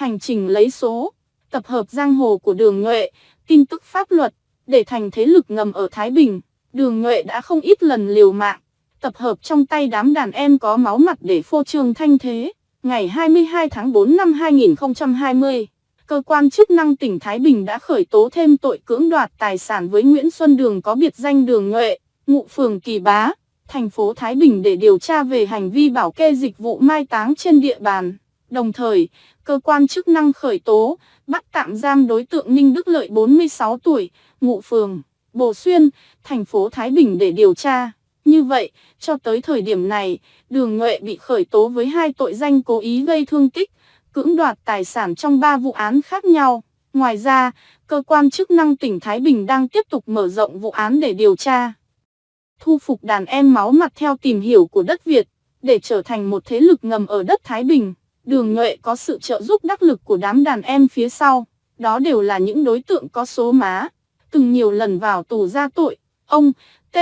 hành trình lấy số, tập hợp giang hồ của đường nhuệ, tin tức pháp luật, để thành thế lực ngầm ở Thái Bình. Đường nhuệ đã không ít lần liều mạng, tập hợp trong tay đám đàn em có máu mặt để phô trương thanh thế. Ngày 22 tháng 4 năm 2020, cơ quan chức năng tỉnh Thái Bình đã khởi tố thêm tội cưỡng đoạt tài sản với Nguyễn Xuân Đường có biệt danh Đường Nhuệ, ngụ phường Kỳ Bá, thành phố Thái Bình để điều tra về hành vi bảo kê dịch vụ mai táng trên địa bàn. Đồng thời, cơ quan chức năng khởi tố, bắt tạm giam đối tượng Ninh Đức Lợi 46 tuổi, ngụ phường Bồ Xuyên, thành phố Thái Bình để điều tra. Như vậy, cho tới thời điểm này, Đường Nhuệ bị khởi tố với hai tội danh cố ý gây thương tích, cưỡng đoạt tài sản trong ba vụ án khác nhau. Ngoài ra, cơ quan chức năng tỉnh Thái Bình đang tiếp tục mở rộng vụ án để điều tra. Thu phục đàn em máu mặt theo tìm hiểu của đất Việt, để trở thành một thế lực ngầm ở đất Thái Bình. Đường Nhuệ có sự trợ giúp đắc lực của đám đàn em phía sau, đó đều là những đối tượng có số má, từng nhiều lần vào tù ra tội. Ông T,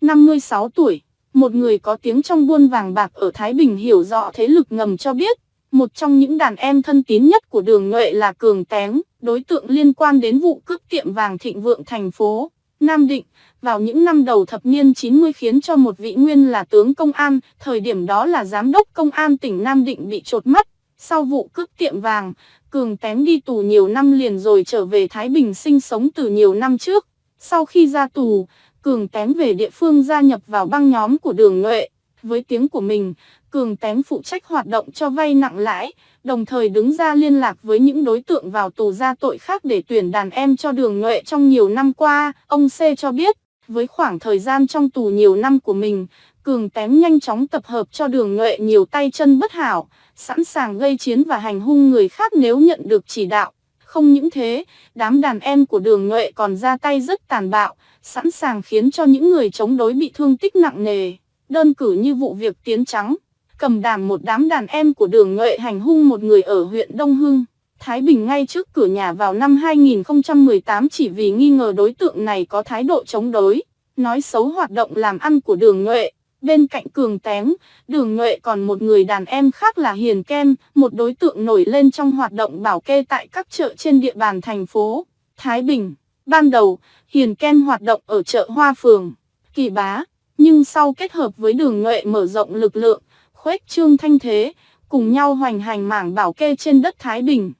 56 tuổi, một người có tiếng trong buôn vàng bạc ở Thái Bình hiểu rõ thế lực ngầm cho biết, một trong những đàn em thân tín nhất của đường nhuệ là Cường Tén, đối tượng liên quan đến vụ cướp tiệm vàng thịnh vượng thành phố Nam Định, vào những năm đầu thập niên 90 khiến cho một vị nguyên là tướng công an, thời điểm đó là giám đốc công an tỉnh Nam Định bị trột mắt. Sau vụ cướp tiệm vàng, Cường tém đi tù nhiều năm liền rồi trở về Thái Bình sinh sống từ nhiều năm trước. Sau khi ra tù, Cường tém về địa phương gia nhập vào băng nhóm của đường nhuệ. Với tiếng của mình, Cường tém phụ trách hoạt động cho vay nặng lãi, đồng thời đứng ra liên lạc với những đối tượng vào tù ra tội khác để tuyển đàn em cho đường nhuệ trong nhiều năm qua. Ông C cho biết, với khoảng thời gian trong tù nhiều năm của mình, Cường Tén nhanh chóng tập hợp cho đường nhuệ nhiều tay chân bất hảo, sẵn sàng gây chiến và hành hung người khác nếu nhận được chỉ đạo. Không những thế, đám đàn em của đường nhuệ còn ra tay rất tàn bạo, sẵn sàng khiến cho những người chống đối bị thương tích nặng nề. Đơn cử như vụ việc Tiến Trắng, cầm đàm một đám đàn em của đường nhuệ hành hung một người ở huyện Đông Hưng. Thái Bình ngay trước cửa nhà vào năm 2018 chỉ vì nghi ngờ đối tượng này có thái độ chống đối, nói xấu hoạt động làm ăn của đường nhuệ. Bên cạnh Cường Tén, Đường Nhuệ còn một người đàn em khác là Hiền Kem, một đối tượng nổi lên trong hoạt động bảo kê tại các chợ trên địa bàn thành phố Thái Bình. Ban đầu, Hiền Kem hoạt động ở chợ Hoa Phường, Kỳ Bá, nhưng sau kết hợp với Đường Nhuệ mở rộng lực lượng, khuếch trương thanh thế, cùng nhau hoành hành mảng bảo kê trên đất Thái Bình.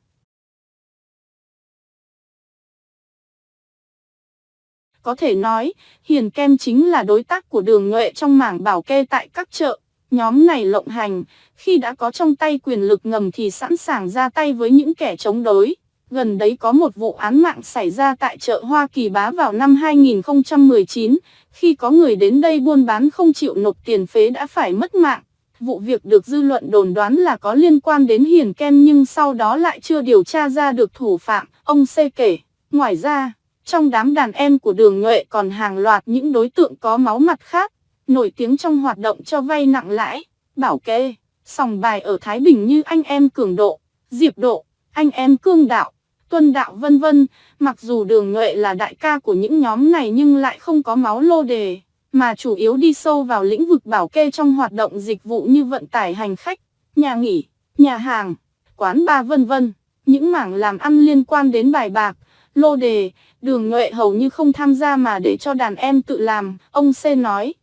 Có thể nói, Hiền Kem chính là đối tác của đường nhuệ trong mảng bảo kê tại các chợ. Nhóm này lộng hành, khi đã có trong tay quyền lực ngầm thì sẵn sàng ra tay với những kẻ chống đối. Gần đấy có một vụ án mạng xảy ra tại chợ Hoa Kỳ Bá vào năm 2019, khi có người đến đây buôn bán không chịu nộp tiền phế đã phải mất mạng. Vụ việc được dư luận đồn đoán là có liên quan đến Hiền Kem nhưng sau đó lại chưa điều tra ra được thủ phạm, ông C kể. Ngoài ra, trong đám đàn em của đường nhuệ còn hàng loạt những đối tượng có máu mặt khác, nổi tiếng trong hoạt động cho vay nặng lãi, bảo kê, sòng bài ở Thái Bình như anh em Cường Độ, Diệp Độ, anh em Cương Đạo, Tuân Đạo vân vân. Mặc dù đường nhuệ là đại ca của những nhóm này nhưng lại không có máu lô đề, mà chủ yếu đi sâu vào lĩnh vực bảo kê trong hoạt động dịch vụ như vận tải hành khách, nhà nghỉ, nhà hàng, quán bar vân vân. Những mảng làm ăn liên quan đến bài bạc, lô đề, đường nhuệ hầu như không tham gia mà để cho đàn em tự làm, ông C nói.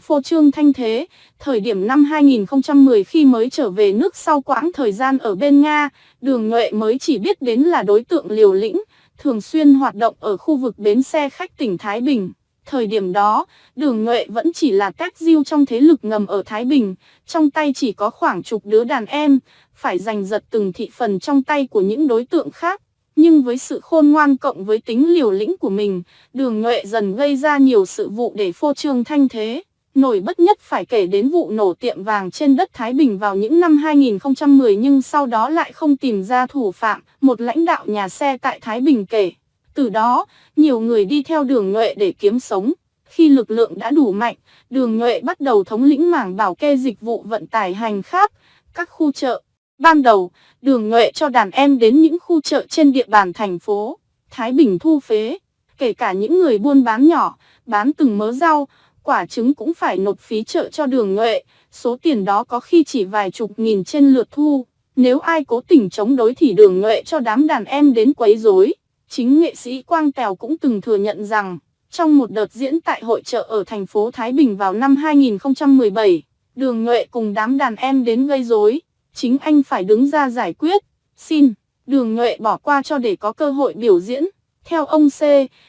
Phô trương thanh thế, thời điểm năm 2010 khi mới trở về nước sau quãng thời gian ở bên Nga, đường nhuệ mới chỉ biết đến là đối tượng liều lĩnh, thường xuyên hoạt động ở khu vực bến xe khách tỉnh Thái Bình. Thời điểm đó, đường nhuệ vẫn chỉ là các diêu trong thế lực ngầm ở Thái Bình, trong tay chỉ có khoảng chục đứa đàn em, phải giành giật từng thị phần trong tay của những đối tượng khác. Nhưng với sự khôn ngoan cộng với tính liều lĩnh của mình, đường nhuệ dần gây ra nhiều sự vụ để phô trương thanh thế. Nổi bất nhất phải kể đến vụ nổ tiệm vàng trên đất Thái Bình vào những năm 2010 nhưng sau đó lại không tìm ra thủ phạm, một lãnh đạo nhà xe tại Thái Bình kể. Từ đó, nhiều người đi theo đường nhuệ để kiếm sống. Khi lực lượng đã đủ mạnh, đường nhuệ bắt đầu thống lĩnh mảng bảo kê dịch vụ vận tải hành khác, các khu chợ, Ban đầu, đường nhuệ cho đàn em đến những khu chợ trên địa bàn thành phố, Thái Bình thu phế, kể cả những người buôn bán nhỏ, bán từng mớ rau, quả trứng cũng phải nộp phí chợ cho đường nhuệ, số tiền đó có khi chỉ vài chục nghìn trên lượt thu. Nếu ai cố tình chống đối thì đường nhuệ cho đám đàn em đến quấy rối. Chính nghệ sĩ Quang Tèo cũng từng thừa nhận rằng, trong một đợt diễn tại hội chợ ở thành phố Thái Bình vào năm 2017, đường nhuệ cùng đám đàn em đến gây rối, chính anh phải đứng ra giải quyết. Xin, đường nhuệ bỏ qua cho để có cơ hội biểu diễn. Theo ông C,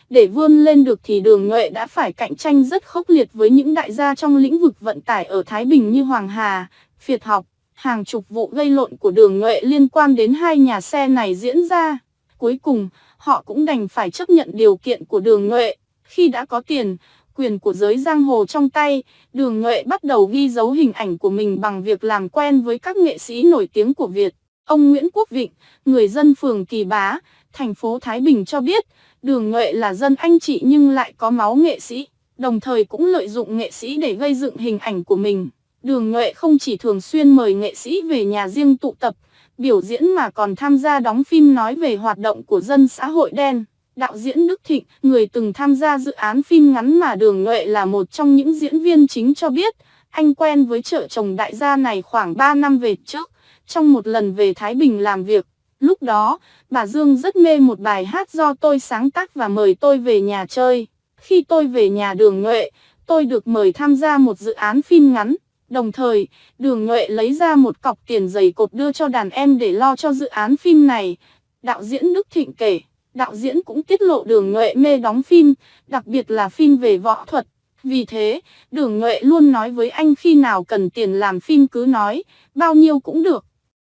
để vươn lên được thì đường nhuệ đã phải cạnh tranh rất khốc liệt với những đại gia trong lĩnh vực vận tải ở Thái Bình như Hoàng Hà, Việt học. Hàng chục vụ gây lộn của đường nhuệ liên quan đến hai nhà xe này diễn ra. Cuối cùng, họ cũng đành phải chấp nhận điều kiện của đường nhuệ. Khi đã có tiền, quyền của giới giang hồ trong tay, đường nhuệ bắt đầu ghi dấu hình ảnh của mình bằng việc làm quen với các nghệ sĩ nổi tiếng của Việt. Ông Nguyễn Quốc Vịnh, người dân phường Kỳ Bá, thành phố Thái Bình cho biết, đường nhuệ là dân anh chị nhưng lại có máu nghệ sĩ, đồng thời cũng lợi dụng nghệ sĩ để gây dựng hình ảnh của mình. Đường nhuệ không chỉ thường xuyên mời nghệ sĩ về nhà riêng tụ tập, biểu diễn mà còn tham gia đóng phim nói về hoạt động của dân xã hội đen. Đạo diễn Đức Thịnh, người từng tham gia dự án phim ngắn mà Đường Nhuệ là một trong những diễn viên chính cho biết, anh quen với trợ chồng đại gia này khoảng 3 năm về trước, trong một lần về Thái Bình làm việc. Lúc đó, bà Dương rất mê một bài hát do tôi sáng tác và mời tôi về nhà chơi. Khi tôi về nhà Đường Nhuệ, tôi được mời tham gia một dự án phim ngắn. Đồng thời, Đường Nhuệ lấy ra một cọc tiền dày cột đưa cho đàn em để lo cho dự án phim này. Đạo diễn Đức Thịnh kể, đạo diễn cũng tiết lộ Đường Nhuệ mê đóng phim, đặc biệt là phim về võ thuật. Vì thế, Đường Nhuệ luôn nói với anh khi nào cần tiền làm phim cứ nói, bao nhiêu cũng được.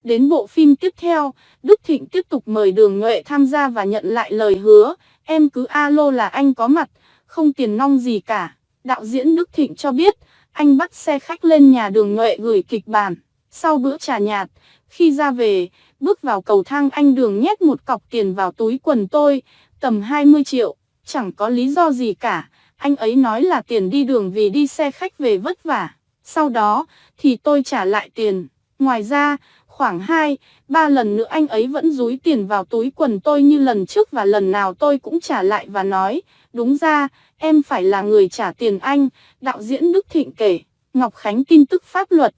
Đến bộ phim tiếp theo, Đức Thịnh tiếp tục mời Đường Nhuệ tham gia và nhận lại lời hứa, em cứ alo là anh có mặt, không tiền nong gì cả. Đạo diễn Đức Thịnh cho biết, anh bắt xe khách lên nhà đường nhuệ gửi kịch bản. Sau bữa trà nhạt, khi ra về, bước vào cầu thang anh đường nhét một cọc tiền vào túi quần tôi, tầm 20 triệu, chẳng có lý do gì cả. Anh ấy nói là tiền đi đường vì đi xe khách về vất vả. Sau đó, thì tôi trả lại tiền. Ngoài ra, khoảng 2, 3 lần nữa anh ấy vẫn rúi tiền vào túi quần tôi như lần trước và lần nào tôi cũng trả lại và nói, đúng ra, em phải là người trả tiền anh, đạo diễn Đức Thịnh kể, Ngọc Khánh tin tức pháp luật.